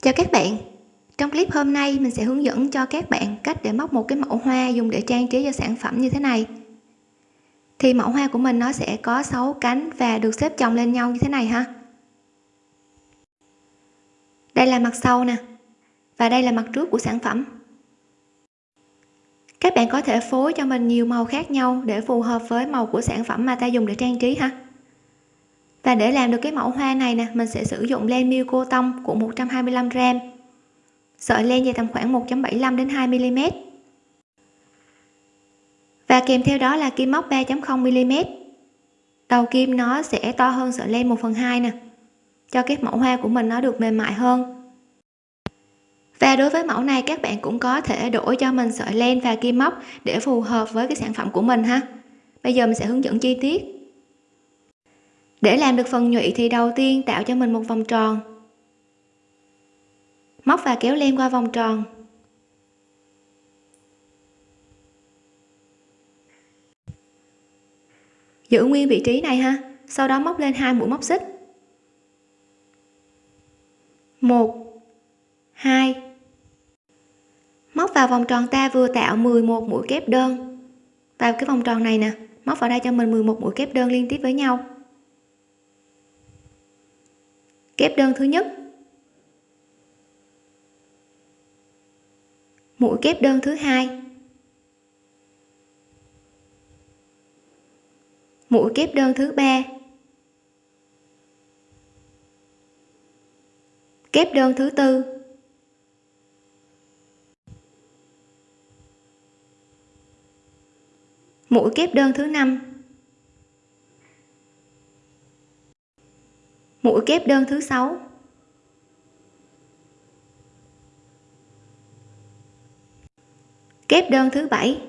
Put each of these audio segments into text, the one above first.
Chào các bạn. Trong clip hôm nay, mình sẽ hướng dẫn cho các bạn cách để móc một cái mẫu hoa dùng để trang trí cho sản phẩm như thế này. Thì mẫu hoa của mình nó sẽ có 6 cánh và được xếp chồng lên nhau như thế này ha. Đây là mặt sau nè, và đây là mặt trước của sản phẩm. Các bạn có thể phối cho mình nhiều màu khác nhau để phù hợp với màu của sản phẩm mà ta dùng để trang trí ha và để làm được cái mẫu hoa này nè, mình sẽ sử dụng len miêu cô tông của 125 gram. Sợi len dài tầm khoảng 1.75 đến 2 mm và kèm theo đó là kim móc 3.0 mm đầu kim nó sẽ to hơn sợi len 1 phần 2 nè, cho cái mẫu hoa của mình nó được mềm mại hơn. Và đối với mẫu này, các bạn cũng có thể đổi cho mình sợi len và kim móc để phù hợp với cái sản phẩm của mình ha. Bây giờ mình sẽ hướng dẫn chi tiết để làm được phần nhụy thì đầu tiên tạo cho mình một vòng tròn. Móc và kéo len qua vòng tròn. Giữ nguyên vị trí này ha. Sau đó móc lên hai mũi móc xích. Một, hai. Móc vào vòng tròn ta vừa tạo 11 mũi kép đơn. Vào cái vòng tròn này nè, móc vào đây cho mình 11 mũi kép đơn liên tiếp với nhau kép đơn thứ nhất. Mũi kép đơn thứ hai. Mũi kép đơn thứ ba. Kép đơn thứ tư. Mũi kép đơn thứ năm. Mũi kép đơn thứ sáu. Kép đơn thứ bảy.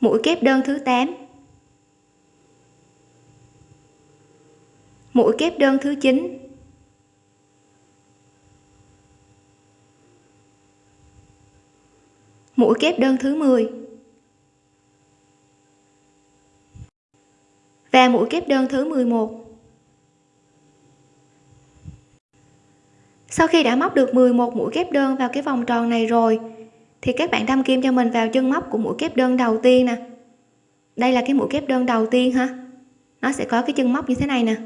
Mũi kép đơn thứ 8 mũi kép đơn thứ 9 mũi kép đơn thứ 10 và mũi kép đơn thứ 11 sau khi đã móc được 11 mũi kép đơn vào cái vòng tròn này rồi, thì các bạn đâm kim cho mình vào chân móc của mũi kép đơn đầu tiên nè. Đây là cái mũi kép đơn đầu tiên ha. Nó sẽ có cái chân móc như thế này nè.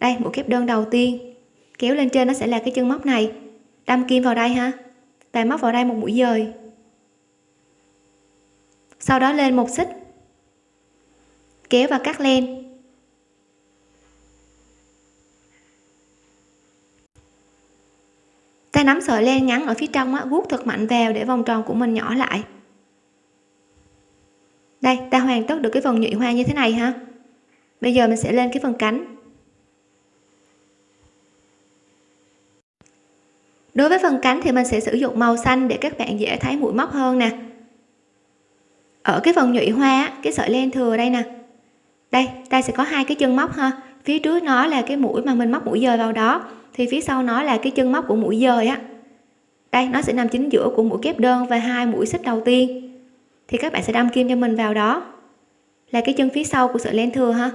Đây, mũi kép đơn đầu tiên. Kéo lên trên nó sẽ là cái chân móc này. Đâm kim vào đây ha. Và móc vào đây một mũi dời. Sau đó lên một xích kéo và cắt len. Ta nắm sợi len ngắn ở phía trong á, vuốt thật mạnh vào để vòng tròn của mình nhỏ lại. Đây, ta hoàn tất được cái phần nhụy hoa như thế này ha. Bây giờ mình sẽ lên cái phần cánh. Đối với phần cánh thì mình sẽ sử dụng màu xanh để các bạn dễ thấy mũi móc hơn nè. Ở cái phần nhụy hoa cái sợi len thừa đây nè đây ta sẽ có hai cái chân móc ha. Phía trước nó là cái mũi mà mình móc mũi dời vào đó thì phía sau nó là cái chân móc của mũi dời á. Đây nó sẽ nằm chính giữa của mũi kép đơn và hai mũi xích đầu tiên. Thì các bạn sẽ đâm kim cho mình vào đó. Là cái chân phía sau của sợi len thừa ha.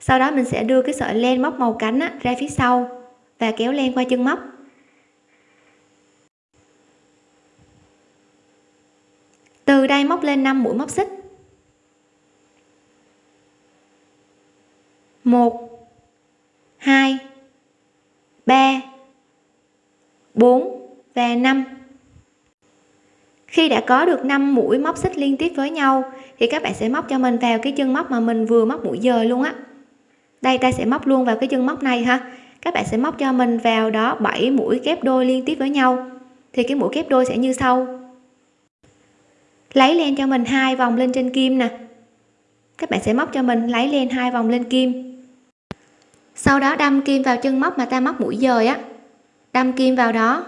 Sau đó mình sẽ đưa cái sợi len móc màu cánh á, ra phía sau và kéo len qua chân móc. Từ đây móc lên 5 mũi móc xích. 1 2 3 4 và 5 khi đã có được 5 mũi móc xích liên tiếp với nhau, thì các bạn sẽ móc cho mình vào cái chân móc mà mình vừa móc mũi dời luôn á. Đây, ta sẽ móc luôn vào cái chân móc này ha. Các bạn sẽ móc cho mình vào đó 7 mũi kép đôi liên tiếp với nhau. Thì cái mũi kép đôi sẽ như sau. Lấy len cho mình hai vòng lên trên kim nè. Các bạn sẽ móc cho mình lấy len hai vòng lên kim sau đó đâm kim vào chân móc mà ta móc mũi dời á. Đâm kim vào đó.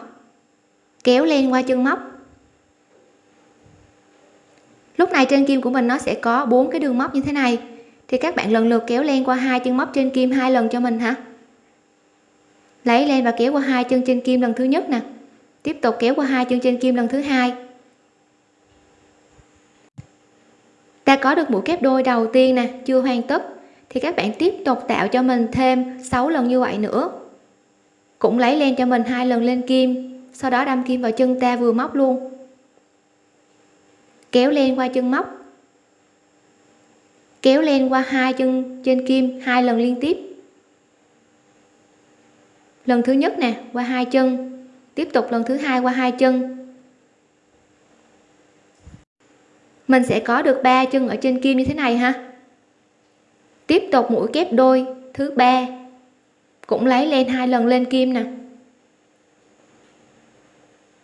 Kéo len qua chân móc. Lúc này trên kim của mình nó sẽ có bốn cái đường móc như thế này. Thì các bạn lần lượt kéo len qua hai chân móc trên kim hai lần cho mình hả? Lấy len và kéo qua hai chân trên kim lần thứ nhất nè. Tiếp tục kéo qua hai chân trên kim lần thứ hai. Ta có được mũi kép đôi đầu tiên nè, chưa hoàn tất thì các bạn tiếp tục tạo cho mình thêm 6 lần như vậy nữa. Cũng lấy len cho mình hai lần lên kim. Sau đó đâm kim vào chân ta vừa móc luôn. Kéo len qua chân móc. Kéo len qua hai chân trên kim hai lần liên tiếp. Lần thứ nhất nè, qua hai chân. Tiếp tục lần thứ hai qua hai chân. Mình sẽ có được ba chân ở trên kim như thế này ha tiếp tục mũi kép đôi, thứ ba. Cũng lấy lên hai lần lên kim nè.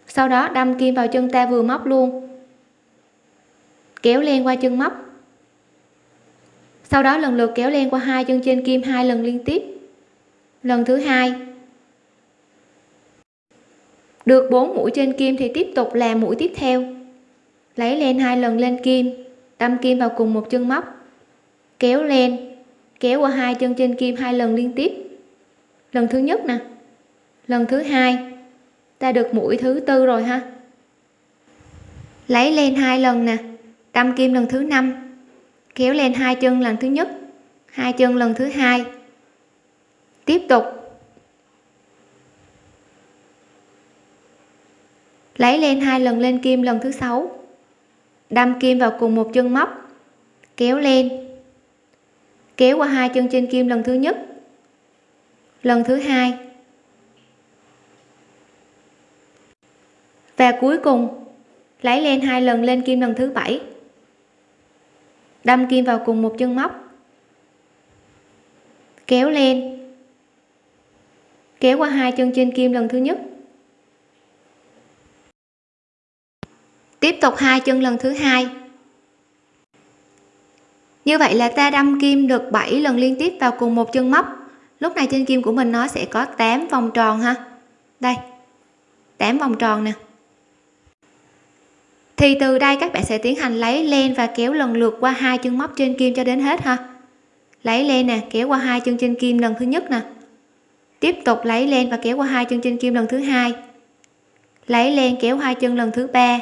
Sau đó đâm kim vào chân ta vừa móc luôn. Kéo len qua chân móc. Sau đó lần lượt kéo len qua hai chân trên kim hai lần liên tiếp. Lần thứ hai. Được 4 mũi trên kim thì tiếp tục làm mũi tiếp theo. Lấy len hai lần lên kim, đâm kim vào cùng một chân móc. Kéo len kéo qua hai chân trên kim hai lần liên tiếp. Lần thứ nhất nè. Lần thứ hai. Ta được mũi thứ tư rồi ha. Lấy lên hai lần nè. Đâm kim lần thứ năm. Kéo lên hai chân lần thứ nhất. Hai chân lần thứ hai. Tiếp tục. Lấy lên hai lần lên kim lần thứ sáu. Đâm kim vào cùng một chân móc. Kéo lên kéo qua hai chân trên kim lần thứ nhất. Lần thứ hai. Và cuối cùng, lấy lên hai lần lên kim lần thứ bảy. Đâm kim vào cùng một chân móc. Kéo lên kéo qua hai chân trên kim lần thứ nhất. Tiếp tục hai chân lần thứ hai như vậy là ta đâm kim được 7 lần liên tiếp vào cùng một chân móc. Lúc này trên kim của mình nó sẽ có 8 vòng tròn ha. Đây 8 vòng tròn nè. Thì từ đây các bạn sẽ tiến hành lấy len và kéo lần lượt qua hai chân móc trên kim cho đến hết ha. Lấy len nè, kéo qua hai chân trên kim lần thứ nhất nè. Tiếp tục lấy len và kéo qua hai chân trên kim lần thứ hai. Lấy len kéo hai chân lần thứ ba.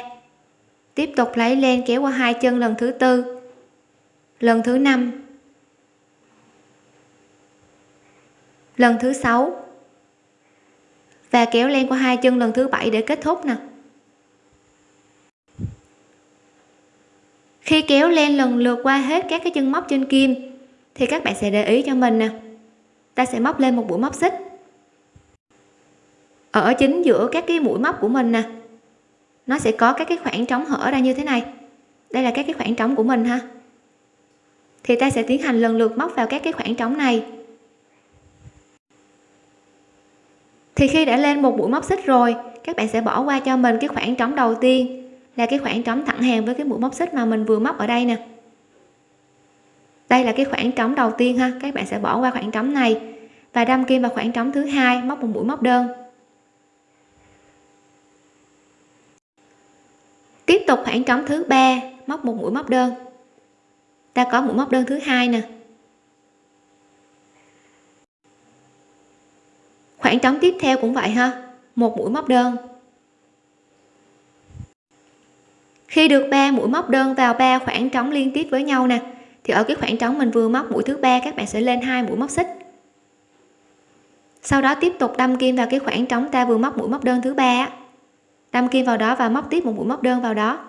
Tiếp tục lấy len kéo qua hai chân lần thứ tư lần thứ năm. Lần thứ sáu. Và kéo len qua hai chân lần thứ bảy để kết thúc nè. Khi kéo len lần lượt qua hết các cái chân móc trên kim, thì các bạn sẽ để ý cho mình nè. Ta sẽ móc lên một mũi móc xích. Ở chính giữa các cái mũi móc của mình nè, nó sẽ có các cái khoảng trống hở ra như thế này. Đây là các cái khoảng trống của mình ha thì ta sẽ tiến hành lần lượt móc vào các cái khoảng trống này. Thì khi đã lên một mũi móc xích rồi, các bạn sẽ bỏ qua cho mình cái khoảng trống đầu tiên, là cái khoảng trống thẳng hàng với cái mũi móc xích mà mình vừa móc ở đây nè. Đây là cái khoảng trống đầu tiên ha, các bạn sẽ bỏ qua khoảng trống này và đâm kim vào khoảng trống thứ hai, móc một mũi móc đơn. Tiếp tục khoảng trống thứ ba, móc một mũi móc đơn ta có mũi móc đơn thứ hai nè. Khoảng trống tiếp theo cũng vậy ha. Một mũi móc đơn. Khi được ba mũi móc đơn vào ba khoảng trống liên tiếp với nhau nè, thì ở cái khoảng trống mình vừa móc mũi thứ ba, các bạn sẽ lên hai mũi móc xích. Sau đó tiếp tục đâm kim vào cái khoảng trống ta vừa móc mũi móc đơn thứ ba đâm kim vào đó và móc tiếp một mũi móc đơn vào đó.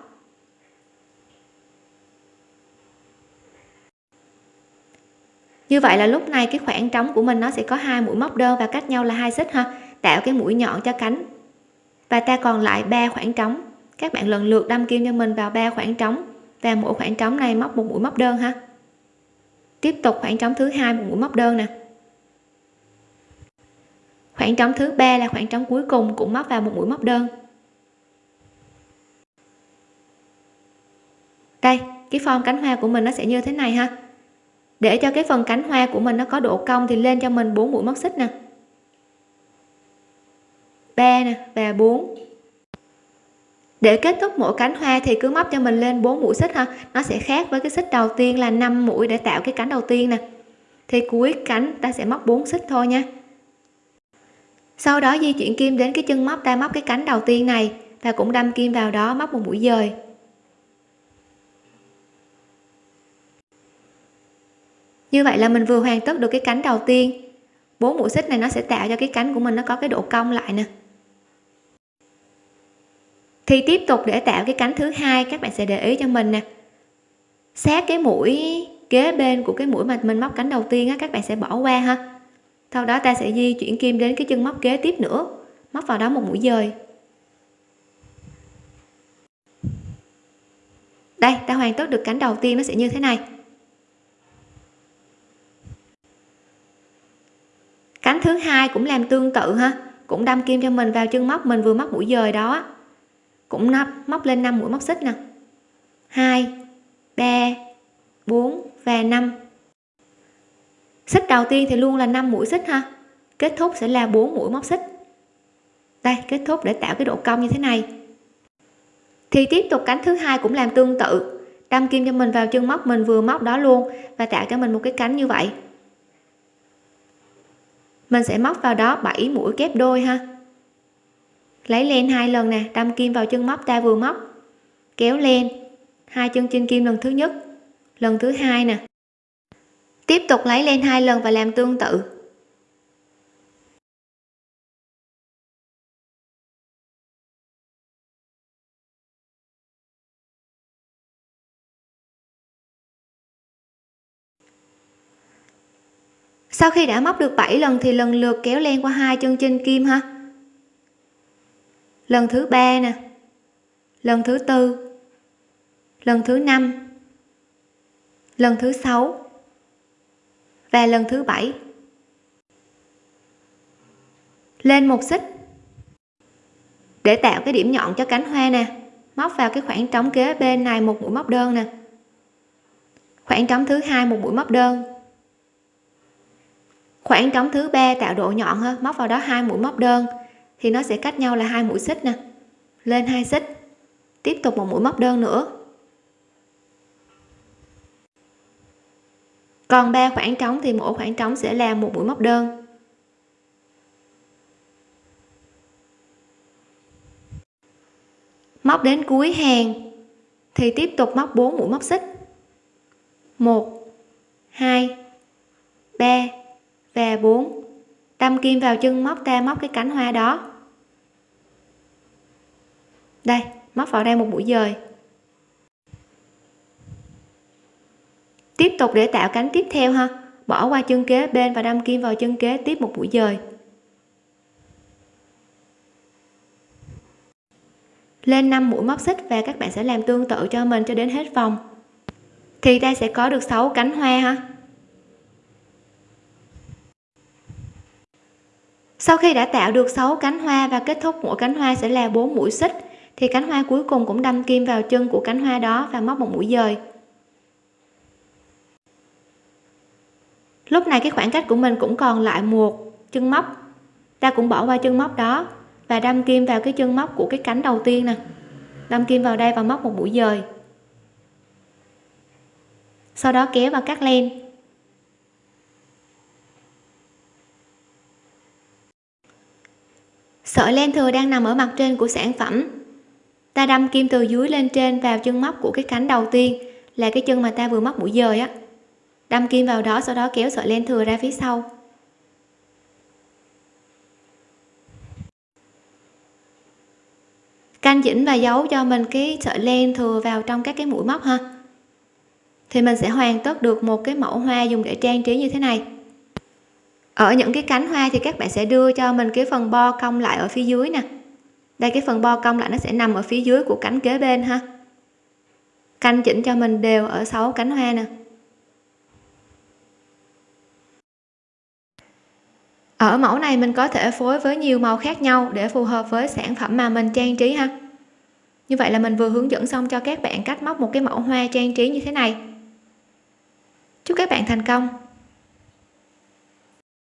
Như vậy là lúc này cái khoảng trống của mình nó sẽ có hai mũi móc đơn và cách nhau là hai xích ha. Tạo cái mũi nhọn cho cánh. Và ta còn lại ba khoảng trống. Các bạn lần lượt đâm kim cho mình vào ba khoảng trống. Và mỗi khoảng trống này móc một mũi móc đơn ha. Tiếp tục khoảng trống thứ hai một mũi móc đơn nè. Khoảng trống thứ ba là khoảng trống cuối cùng cũng móc vào một mũi móc đơn. Đây, cái form cánh hoa của mình nó sẽ như thế này ha để cho cái phần cánh hoa của mình nó có độ cong thì lên cho mình bốn mũi móc xích nè. Ba nè và 4 để kết thúc mỗi cánh hoa thì cứ móc cho mình lên 4 mũi xích ha. Nó sẽ khác với cái xích đầu tiên là 5 mũi để tạo cái cánh đầu tiên nè. Thì cuối cánh ta sẽ móc 4 xích thôi nha. Sau đó di chuyển kim đến cái chân móc, ta móc cái cánh đầu tiên này. Và cũng đâm kim vào đó móc một mũi dời. Như vậy là mình vừa hoàn tất được cái cánh đầu tiên. Bốn mũi xích này nó sẽ tạo cho cái cánh của mình nó có cái độ cong lại nè. Thì tiếp tục để tạo cái cánh thứ hai, các bạn sẽ để ý cho mình nè. Sát cái mũi kế bên của cái mũi mà mình móc cánh đầu tiên á, các bạn sẽ bỏ qua ha. Sau đó ta sẽ di chuyển kim đến cái chân móc kế tiếp nữa, móc vào đó một mũi dời. Đây, ta hoàn tất được cánh đầu tiên nó sẽ như thế này. Cánh thứ hai cũng làm tương tự ha. Cũng đâm kim cho mình vào chân móc, mình vừa móc mũi dời đó. Cũng nắp, móc lên 5 mũi móc xích nè. 2 3 4 và 5 xích đầu tiên thì luôn là 5 mũi xích ha. Kết thúc sẽ là 4 mũi móc xích. Đây, kết thúc để tạo cái độ cong như thế này. Thì tiếp tục cánh thứ hai cũng làm tương tự. Đâm kim cho mình vào chân móc, mình vừa móc đó luôn và tạo cho mình một cái cánh như vậy mình sẽ móc vào đó 7 mũi kép đôi ha. Lấy lên hai lần nè, đâm kim vào chân móc ta vừa móc. Kéo lên hai chân trên kim lần thứ nhất, lần thứ hai nè. Tiếp tục lấy lên hai lần và làm tương tự. Sau khi đã móc được 7 lần thì lần lượt kéo len qua hai chân trên kim ha? Lần thứ ba nè. Lần thứ tư. Lần thứ năm. Lần thứ sáu. Và lần thứ bảy. Lên một xích. Để tạo cái điểm nhọn cho cánh hoa nè. Móc vào cái khoảng trống kế bên này một mũi móc đơn nè. Khoảng trống thứ hai một mũi móc đơn khoảng trống thứ ba tạo độ nhọn hơn móc vào đó hai mũi móc đơn. Thì nó sẽ cách nhau là hai mũi xích nè. Lên hai xích. Tiếp tục một mũi móc đơn nữa. Còn ba khoảng trống thì mỗi khoảng trống sẽ là một mũi móc đơn. Móc đến cuối hàng thì tiếp tục móc 4 mũi móc xích. 1 2 3 và 4 đâm kim vào chân móc ta móc cái cánh hoa đó. Đây, móc vào đây một mũi dời. Tiếp tục để tạo cánh tiếp theo ha. Bỏ qua chân kế bên và đâm kim vào chân kế tiếp một mũi dời. Lên 5 mũi móc xích và các bạn sẽ làm tương tự cho mình cho đến hết vòng. Thì ta sẽ có được 6 cánh hoa ha. Sau khi đã tạo được 6 cánh hoa và kết thúc, mỗi cánh hoa sẽ là 4 mũi xích, thì cánh hoa cuối cùng cũng đâm kim vào chân của cánh hoa đó và móc một mũi dời. Lúc này cái khoảng cách của mình cũng còn lại một chân móc. Ta cũng bỏ qua chân móc đó và đâm kim vào cái chân móc của cái cánh đầu tiên nè. Đâm kim vào đây và móc một mũi dời. Sau đó kéo và cắt len. Sợi len thừa đang nằm ở mặt trên của sản phẩm. Ta đâm kim từ dưới lên trên vào chân móc của cái cánh đầu tiên, là cái chân mà ta vừa móc mũi dời á. Đâm kim vào đó, sau đó kéo sợi len thừa ra phía sau. Canh chỉnh và giấu cho mình cái sợi len thừa vào trong các cái mũi móc ha. Thì mình sẽ hoàn tất được một cái mẫu hoa dùng để trang trí như thế này ở những cái cánh hoa thì các bạn sẽ đưa cho mình cái phần bo cong lại ở phía dưới nè. Đây, cái phần bo cong lại nó sẽ nằm ở phía dưới của cánh kế bên ha. Canh chỉnh cho mình đều ở sáu cánh hoa nè. Ở mẫu này mình có thể phối với nhiều màu khác nhau để phù hợp với sản phẩm mà mình trang trí ha. Như vậy là mình vừa hướng dẫn xong cho các bạn cách móc một cái mẫu hoa trang trí như thế này. Chúc các bạn thành công!